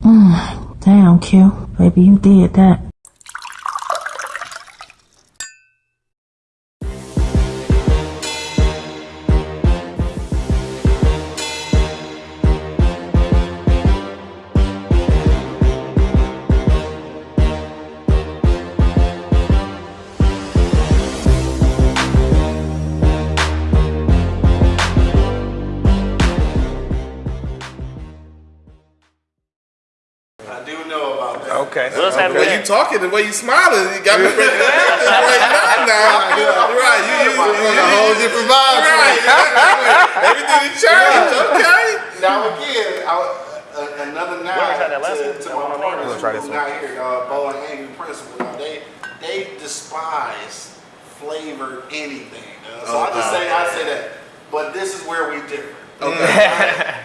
Damn, Q. Baby, you did that. I do know about that. Okay. What's okay. happening The way you talking, the way you smiling, you got me ready to laugh this right now. now. You're right. You, you, you, on a whole different vibe. right. Everything is changed. Okay. Now again, I, uh, another nine Where was that last to, to my partners We'll try who this not here, uh, Bo and Angry Principal. Now they they despise flavored anything. Uh, so I just say I say that, but this is where we differ.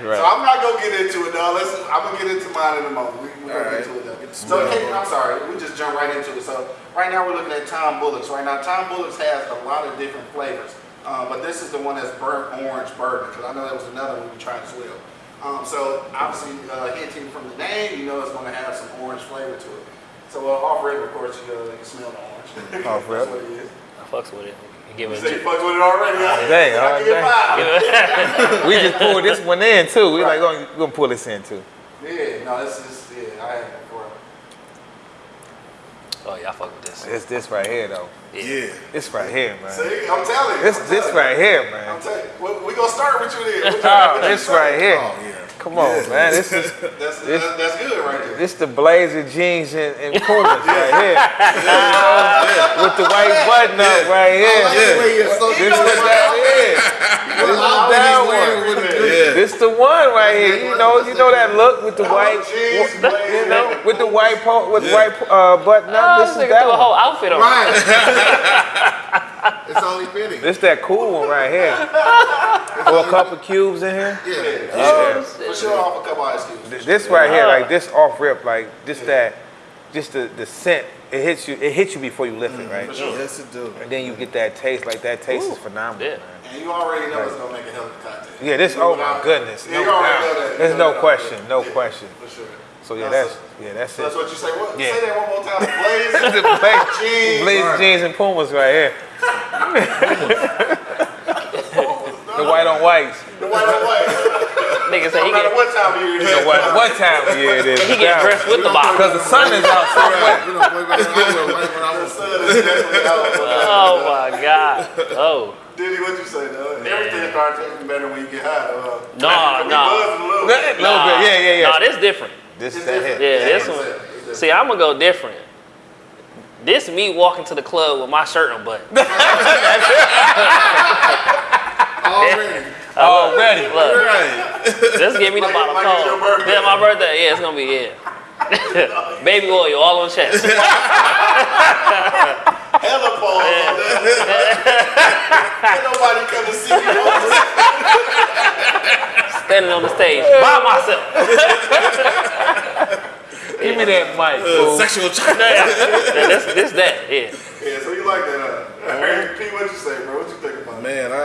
Right. So I'm not gonna get into it, though. Let's, I'm gonna get into mine in a moment. We, we're gonna right. get into it, though. So, Kate. I'm sorry, we just jump right into it. So, right now we're looking at Tom Bullocks. Right now, Tom Bullocks has a lot of different flavors, uh, but this is the one that's burnt orange bourbon because I know that was another one we tried as well. Um, so, obviously, uh, hinting from the name, you know it's going to have some orange flavor to it. So, uh, off rip, of course, you, uh, you can smell the orange. Off rip. That's what it is. I fucks with it. Give it say a you fucked with it already, huh? Dang, I all day. we just pulled this one in too. We like gonna, gonna pull this in too. Yeah, no, this is, yeah, I had it before. Oh yeah, I fuck with this. It's this right here though. Yeah. This right here, man. See, I'm telling you. This I'm this telling right here, you. man. I'm telling you. We, we gonna start with you then. What Oh, this right here. Oh yeah. Come on, Yeah. man. This is That's, This- that's, that's good right there. this the blazer jeans and, and Pumas right here. You know, With the white button up right here. This what that is. This is that one. Yeah. This the one right here. You know, you know that look with the white, jeans, you know, with the white po- with white uh, button Oh, up. this This is that threw a whole one. outfit on. Right. It's only fitting. This that cool one right here. Or a couple cubes in here. Yeah. Yeah. Oh, for sure, off a couple ice cubes. Th- This right here, like this off rip, like just that, just the the scent. It hits you. It hits you before you lift it, right? Mm-hmm. For sure. Yes, it do. And then you get that taste. Like that taste is phenomenal. Yeah. Man. And you already know it's gonna make a hell of a cocktail. Yeah, this. Oh my goodness. Yeah, No you already know that. There's You no know question. No Yeah, question. For sure. So yeah, That's- that's yeah, that's So that's it. what you say. What? Yeah. Say that one more time. Blaze. the blaze, Jeans. blaze jeans and Pumas right here. the white on whites. The white on white. Nigga say No he matter get what time of year it You know is. what? What time of year it is? he get dressed with the box. Because the sun is out somewhere. You know, boy, man, I wear white when I The was sun is definitely out. Oh my god. Oh. Diddy, what you say, though? Everything starts tasting better when you get high. Uh, Nah, we nah. buzzing a little A bit. little bit. Yeah, yeah, yeah. Nah, this different. This It's that different. Yeah, this it's one. different. It's different. See, I'm gonna go different. This me walking to the club with my shirt unbuttoned. already. Already. Look, Right. just give me the Like- bottle like it's cold. Yeah, my birthday. Yeah, it's gonna be yeah. Baby oil all on chest. Hella balls on that. Ain't nobody come to see you. Standing on the stage by myself. Give me that mic, Uh, fool. sexual chocolate. Yeah, this, this, that. Yeah. Yeah, so you like that, huh? Hey, Pete, what you say, bro? What you think about it? Man, I, I,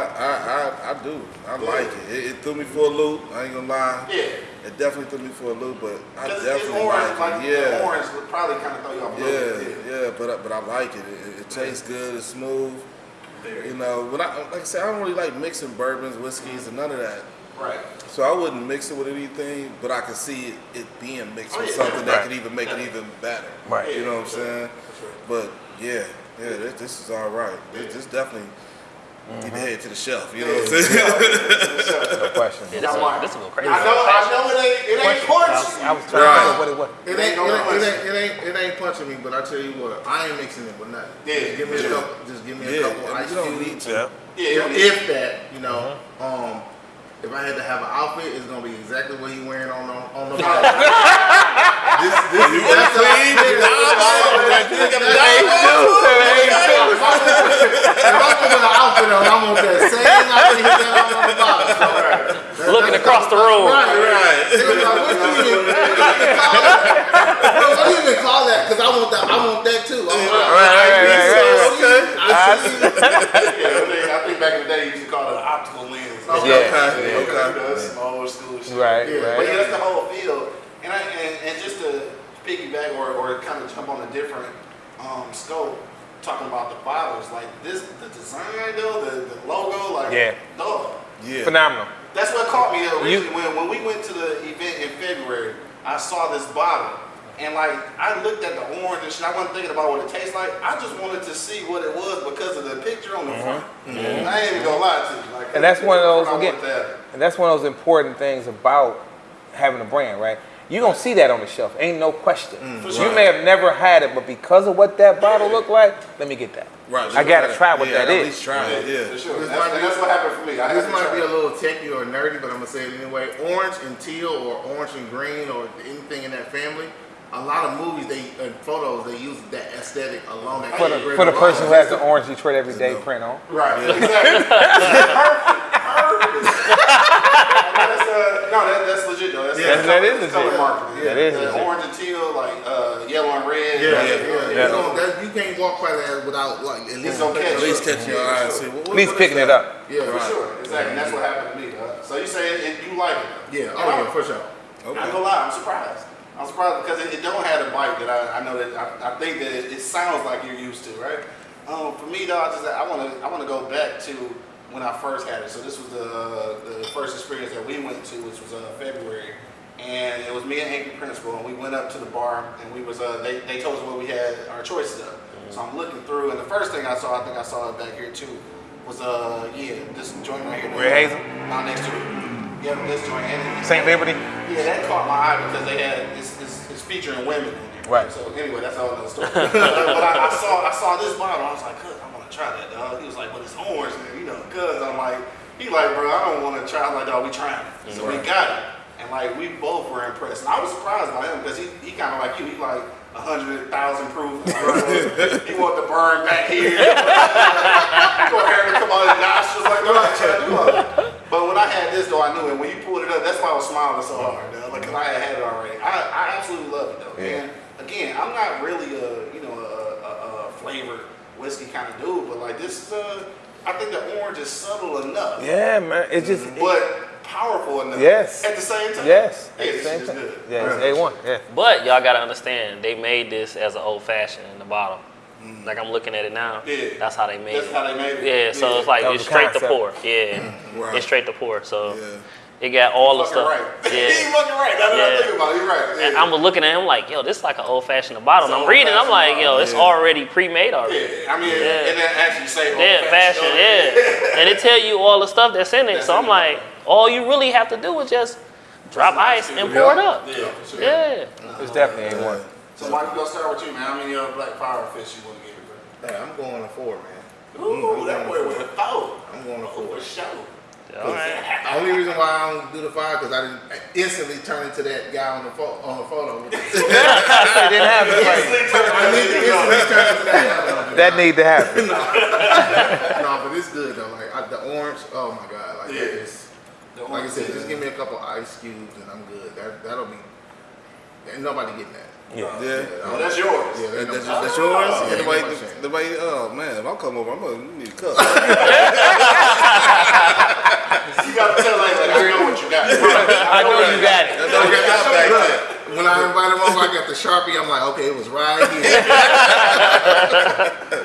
I, I do. I like it. it. It threw me for a loop. I ain't gonna lie. Yeah. It definitely threw me for a loop, but I Because it's definitely orange, like like it. Yeah. the orange would probably kind of throw you off a Yeah, little bit. yeah, but I- but I like it. It, it tastes good. It's smooth. You know, when I like I said, I don't really like mixing bourbons, whiskeys, and none of that. Right. So I wouldn't mix it with anything, but I could see it, it being mixed Oh, with yeah. something that could even make it even better. Right. You know what I'm saying? But yeah, yeah, this, this is all right. This, this definitely need to head to the shelf. You know what I'm saying? No question. Yeah, this one, this one go crazy. I know, I know it ain't, it ain't punch. I was trying to Right. think of what it was. It ain't, it, ain't, it, ain't, it, ain't, it ain't punching me, but I tell you what, I ain't mixing it with nothing. Yeah, just give me yeah. a couple. Just give me a Yeah, couple and ice you don't cubes. need to. Yeah, If, if that, you know, um, if I had to have an outfit, it's gonna be exactly what he wearing on the on the bottom. this, this, You that's clean, I you feel. dive That's- You got a that's- dive If I'm with an outfit on, I'm gonna that same outfit he got on on the bottom. So, Looking across the room. Right, right. What do you even, what do you even call that? What do you even call that? Because I want that. I want that too. Right, right, right, right, Okay. I see. Yeah, I think, I think back in the day you used to call it an optical lens. Yeah, Okay, Yeah, okay. That's some old school shit. Right, Yeah. But yeah, that's the whole field. And, I, and, and and just to piggyback or, or kind of jump on a different um, scope, talking about the bottles, like this, the design though, the, the logo, like, Yeah. dog. Yeah. Phenomenal. That's what caught me originally when, when we went to the event in February. I saw this bottle. And like I looked at the orange and shit, I wasn't thinking about what it tastes like. I just wanted to see what it was because of the picture on the mm-hmm. front. Mm-hmm. I ain't even gonna lie to you. Like. And that's one of those again. that. And that's one of those important things about having a brand, right? You're gonna see that on the shelf, ain't no question. For You may have never had it, but because of what that bottle Yeah. looked like, let me get that. Right. I gotta try what yeah, that At is. least try it. For Yeah. sure. This That's, might be- that's what happened for me. I This might try be a little techie or nerdy, but I'm gonna say it anyway. Orange and teal or orange and green or anything in that family. A lot of movies they and photos they use that aesthetic alone. That For the, for the person who has the orange Detroit everyday print on. Right. Exactly. Perfect. Perfect. that's, uh, no, that, that's legit though. That's, Yeah, that's that color- is that's color legit. marketing. That is The legit. Orange and teal, like uh, yellow and red. Yeah, like, yeah, yeah. Yeah. You, don't- that, you can't walk by that without like at least gonna catch At least you. catch your Yeah, eye sure. see what, At least what picking it up. Yeah, For right. sure, exactly. And that's what happened to me. Uh, so you say it, you like it? Yeah, oh yeah, for sure. I'm not gonna lie, I'm surprised. I'm surprised because it, it don't have the bite that I, I know that I, I think that it, it sounds like you're used to, right? Um, for me though, I just I want to I want to go back to when I first had it. So this was the the first experience that we went to, which was uh, February, and it was me and Anchor Principal, and we went up to the bar, and we was uh, they they told us what we had our choices of. So I'm looking through, and the first thing I saw, I think I saw it back here too, was uh yeah this joint right here. Red Hazel? Not next to it. Yep, this joint. And St. Liberty? yeah, that caught my eye because they had it's, it's, it's featuring women in there. Right. So anyway, that's all other story. but I, I saw I saw this bottle. I was like, cuz, I'm gonna try that, dog." He was like, "But it's orange, man. You know." Cuz I'm like, he like, bro, I don't want to try. I'm like, dog, we trying it. So we got it, and like we both were impressed. And I was surprised by him because he he kind of like you. He like a hundred thousand proof. Like, he want the burn back here. he want hair to come out his nostrils. Like, no, I trying to do all that. But when I had this though, I knew it. When you pulled it up, that's why I was smiling so hard, though. Like, cause I had had it already. I, I absolutely love it though. Yeah. And again, I'm not really a you know a, a, a flavored whiskey kind of dude, but like this is uh, I think the orange is subtle enough, Yeah, man. It's just but powerful enough. Yes. At the same time. yes. Yeah, At the this same is time. good. Yeah, it's A1. Yeah. But y'all gotta understand, they made this as an old fashioned in the bottle. Like I'm looking at it now. Yeah. That's how they made That's it. how they made it. Yeah, so it's like it's was the straight to pour. Yeah. Right. It's straight to pour. So Yeah. It got all the stuff. right. Yeah. He's fucking right. That's what I Yeah. think about. it. You're right. And I'm looking at him like, yo, this is like an old fashioned bottle. And I'm reading, I'm like, old-fashioned yo, it's bottle. already pre-made already. Yeah, I mean, Yeah. and then actually say Yeah, fashion, yeah. And it tell you all the stuff that's in it. That's So I'm in it. like, all you really have to do is just drop ice and pour it up. Yeah, sure. Yeah. It's definitely A1. So Mike, we gonna start with you, man. How many uh, black power fish you want to give it, bro? Hey, I'm going to four, man. Ooh, that boy went four. I'm going to Oh, four. for sure. All right. The only reason why I don't do the five because I didn't instantly turn into that guy on the photo. On the photo. It didn't happen. Right. Need to instantly turn into that. That need to happen. no, but it's good though. Like I, the orange, oh my god, like Yeah. it's, like I said, just give me a couple ice cubes and I'm good. That that'll be. Ain't nobody getting that. Yeah. Yeah. Oh, that's yours. Yeah, That, that's, that's yours? Yeah, Yeah, ain't nobody, nobody saying. nobody, oh man, if I come over, I'm gonna need a cup. You gotta tell like, like I know what you got. I know you got it. I know you got back there. When I invited him over, I got the sharpie. I'm like, okay, it was right here.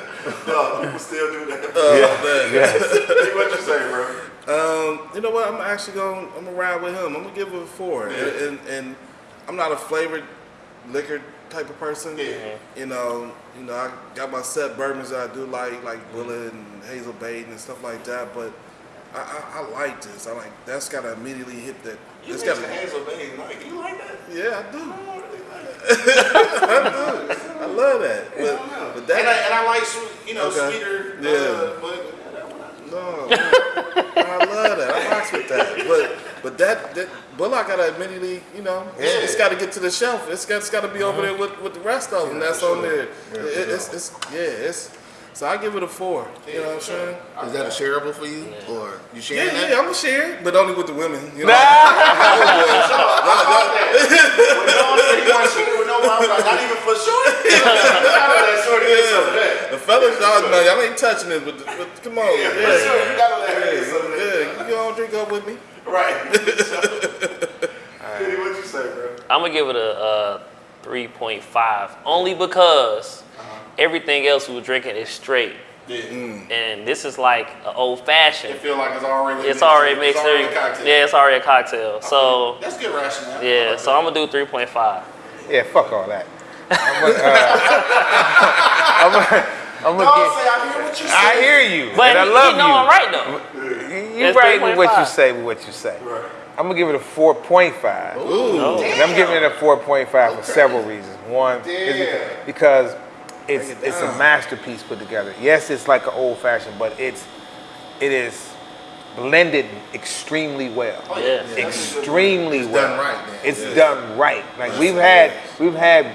No, people still do that. Oh, man. what you say, bro? Um, you know what? I'm actually going. I'm gonna ride with him. I'm gonna give him a four. Yeah. And, and and I'm not a flavored liquor type of person. Yeah. You know, you know, I got my set bourbons that I do like, like Bulleit and Hazel Bait and stuff like that. But I, I, I like this. I like that's gotta immediately hit that. You It's gotta. Hazel Bay. Like, you like that? Yeah, I do. I really like that. I love that. I But, know. but and, I, that. and I like sweet, you know, Okay. sweeter. Yeah. Uh, but yeah, that I- No, I love that. I rocks with that. But but that that Bullock gotta immediately, you know, it's, it's got to get to the shelf. It's got it's got to be over there with, with the rest of them. that's on there. It- it's, it's yeah. It's so I give it a four. You know what I'm saying? Is that a shareable for you, or you Yeah, sharing that? yeah. I'm gonna share, it, but only with the women. You know. When no one said he want shit with no problem, not even for sure. I know that shorty gets some of that. The fellas, y'all know y'all ain't touching it, but, but come on, Yeah, for yeah, sure. You gotta let her yeah, get some of that. yeah. You all drink up with me. Right. Kitty, what you say, bro? I'm gonna gonna give it a, uh 3.5, only because everything else we were drinking is straight, Yeah. and this is like an old fashioned. It feel like it's already It's already mixed. It's already a cocktail. Yeah, it's already a cocktail. So That's good rationale. Yeah, like so that. I'm gonna do 3.5. Yeah, fuck all that. I'm gonna, uh, I'm gonna, I'm gonna say get, I hear what you say. I hear you, But and I love he know you. I'm right though. You It's right with what you say, with what you say. Right. I'm gonna give it a 4.5. No. And I'm giving it a 4.5 for several reasons. One is because it's it it's a masterpiece put together. Yes, it's like an old fashioned, but it's it is blended extremely well. Oh, Yeah. that's a. Extremely It's well. done right then. It's Yeah. done right. Like we've had we've had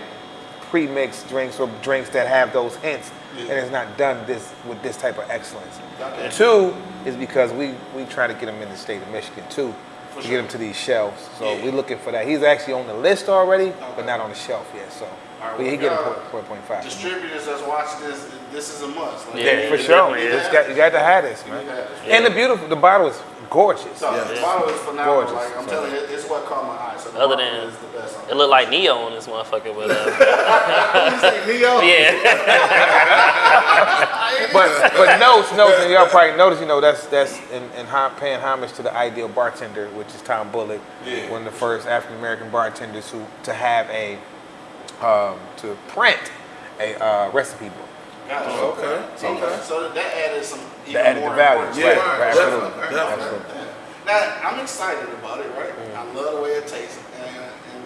pre-mixed drinks or drinks that have those hints, and it's not done this with this type of excellence. Okay. Two is because we we try to get them in the state of Michigan too, to get them to these shelves. So Yeah. we're looking for that. He's actually on the list already, Okay. but not on the shelf yet. So All right, but he well, get a y'all- four point five. Distributors that's watching this, this is a must. Like, Yeah, Yeah, for sure. definitely You is. got, you got to have this, You man. got it. And the beautiful, the bottle is gorgeous. So Yeah. the bottle is phenomenal. Gorgeous. Like I'm So- telling you, it's what caught my eye. So the Other than- is the best. It looked like Neo on this motherfucker, but uh, You say Neo? yeah. But but notes, notes, and y'all probably notice, you know, that's that's in, in hom- paying homage to the ideal bartender, which is Tom Bullock, Yeah. one of the first African American bartenders who to have a um, to print a uh, recipe book. Gotcha. Okay, So, okay. so that added some even That added more the value. importance. Right, Yeah, right, definitely, absolutely. definitely. absolutely. Now I'm excited about it, right? I love the way it tastes, and, and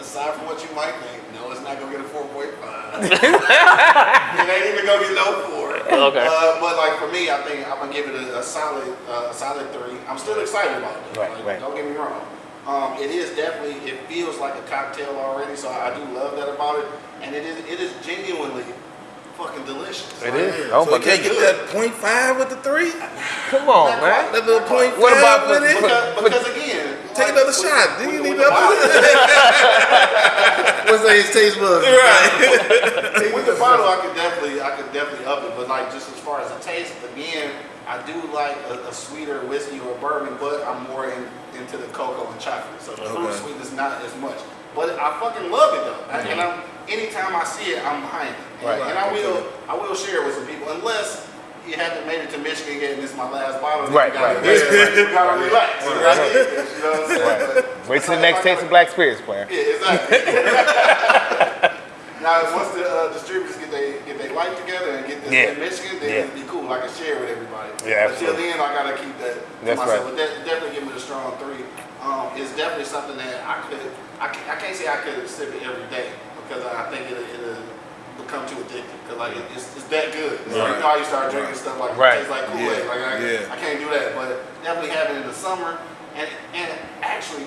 aside from what you might think, no, it's not gonna get a 4.5. it ain't even gonna get no four. Okay. Uh, but like for me, I think I'm gonna give it a, a solid, uh, a solid three. I'm still excited about it. Right, like, right. Don't get me wrong. Um, it is definitely, it feels like a cocktail already, so I do love that about it. And it is, it is genuinely fucking delicious. It Like, is. Oh so my can't get that point five with the three? Come on, man. That little point What five about with the- it? Because, because again, Take like, another with- shot. Do you need another? bottle- What's that his taste buds? With the bottle, I could definitely, I could definitely up it. But like, just as far as the taste, again, I do like a, a sweeter whiskey or bourbon, but I'm more in, into the cocoa and chocolate. So the fruit Okay. sweetness not as much. But I fucking love it though. I- And I'm, anytime I see it, I'm behind it. And, Right. and I will, I will share it with some people, unless you haven't made it to Michigan yet, and this is my last bottle. Right, right, right, You gotta relax. Right. right? You know what I'm saying? Right. Wait till the next taste of Black Spirits, player. yeah, exactly. now, once the uh, distributors get they get their life together get this Yeah. in Michigan, then Yeah. it'd be cool. I can share with everybody. Yeah, Until absolutely. then, I gotta keep that to That's myself. right. But that, definitely give me the strong three. Um, it's definitely something that I could. I can't, I can't say I could sip it every day because I think it'll, it'll become too addictive. Because like it, it's, it's that good. So, Right. you know how you start drinking stuff like Right. it tastes like Kool Aid. Yeah. Like I, Yeah. I can't do that. But definitely having it in the summer and and actually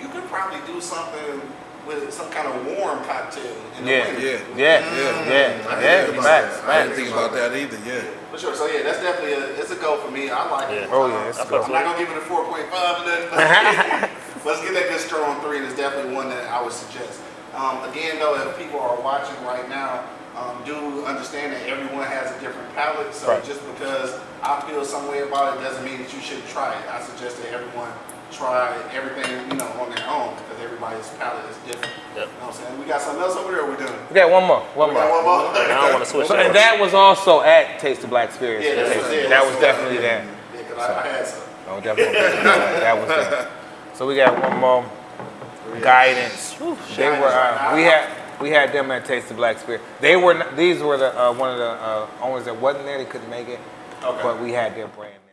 you could probably do something with some kind of warm cocktail in the Yeah, winter. Yeah. Yeah, Yeah. yeah, I yeah. didn't think about Facts, that. I didn't think about that either. Yeah. For sure. So yeah, that's definitely a it's a go for me. I like it. Oh, yeah, it's Um, a go. I'm not gonna give it a 4.5 or nothing. but Let's get that good strong three, and it's definitely one that I would suggest. Um, again, though, if people are watching right now, um, do understand that everyone has a different palate. So Right. just because I feel some way about it doesn't mean that you shouldn't try it. I suggest that everyone try everything you know on their own because everybody's palate is different. Yep. You know what I'm saying? We got something else over there. Or we doing? We got one more, one We got more. one more. I don't want to switch So, and that was also at Taste of Black Spirits. Yeah, that's Taste- what- yeah, that was definitely there. Yeah, because I, I had some. No, definitely. that was there. So we got one more guidance. They were uh, we had we had them at Taste of Black Spirit. They were n- these were the uh, one of the uh, owners that wasn't there. They couldn't make it, Okay. but we had their brand there.